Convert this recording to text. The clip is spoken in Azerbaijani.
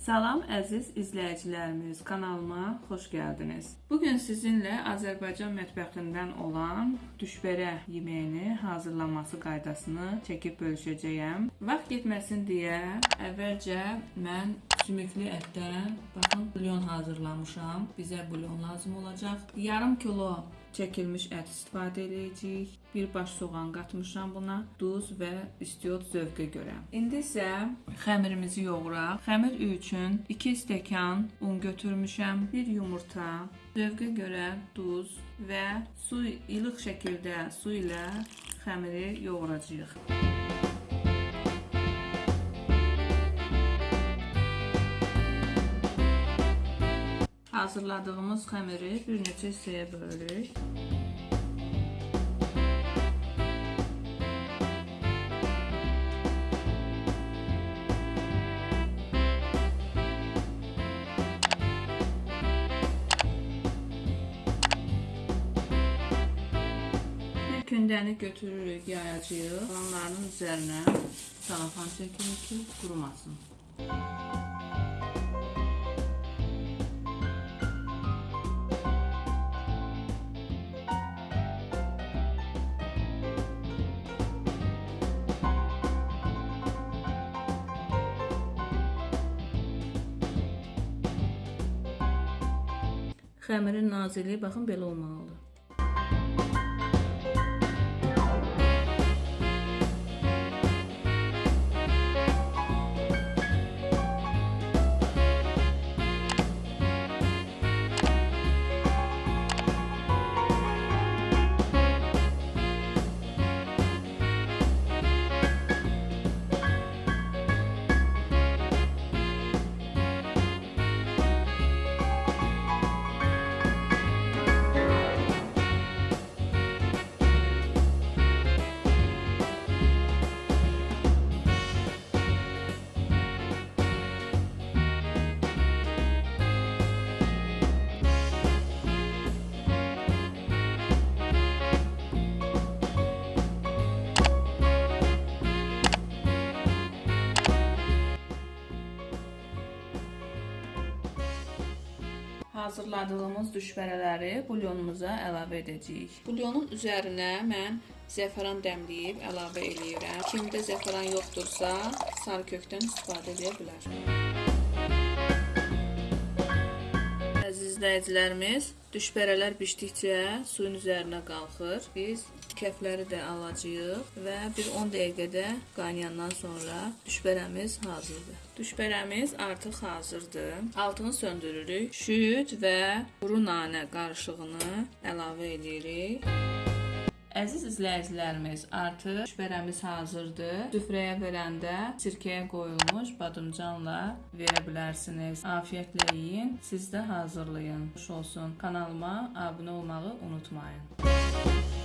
Salam əziz izləyicilərimiz, kanalıma xoş gəldiniz. Bu gün sizinlə Azərbaycan mətbəxindən olan düşbərə yeməyini hazırlanması qaydasını çəkib bölüşəcəyəm. Vaxt getməsin deyə əvvəlcə mən sümüklü ətdən baxın bulyon hazırlamışam. Bizə bulyon lazım olacaq. Yarım kilo çəkilmiş ət istifadə edəcəyik. Bir baş soğan qatmışam buna, duz və istiot zövqə görə. İndi isə xəmirimizi yoğuraq. Xəmir üçün 2 stəkan un götürmüşəm, 1 yumurta, zövqə görə duz və su ilıq şəkildə su ilə xəmiri yoğuracağıq. Hazırladığımız xəmiri bir neçə hissəyə bölürük. Bir kündəni götürürük, yayacağıq. Onların üzərinə salafan çəkirik ki, qurumasın. Xəmirin nazilliyi baxın belə olmalıdır. Hazırladığımız düşbərələri bulyonumuza əlavə edəcəyik. Bulyonun üzərinə mən zəfəran dəmləyib əlavə eləyirəm. Kimdə zəfəran yoxdursa, sarı kökdən istifadə edə bilər. İzləyicilərimiz, düşbərələr bişdikcə suyun üzərinə qalxır. Biz kəfləri də alacağıq və bir 10 dəqiqədə qaynayandan sonra düşbərəmiz hazırdır. Düşbərəmiz artıq hazırdır. Altını söndürürük. Şüd və quru nanə qarışığını əlavə edirik. Əziz izləyicilərimiz, artıq düşbərəmiz hazırdır. Süfrəyə verəndə sirkəyə qoyulmuş badımcanla verə bilərsiniz. Afiyətlə yeyin, siz də hazırlayın. Xoş olsun. Kanalıma abunə olmağı unutmayın.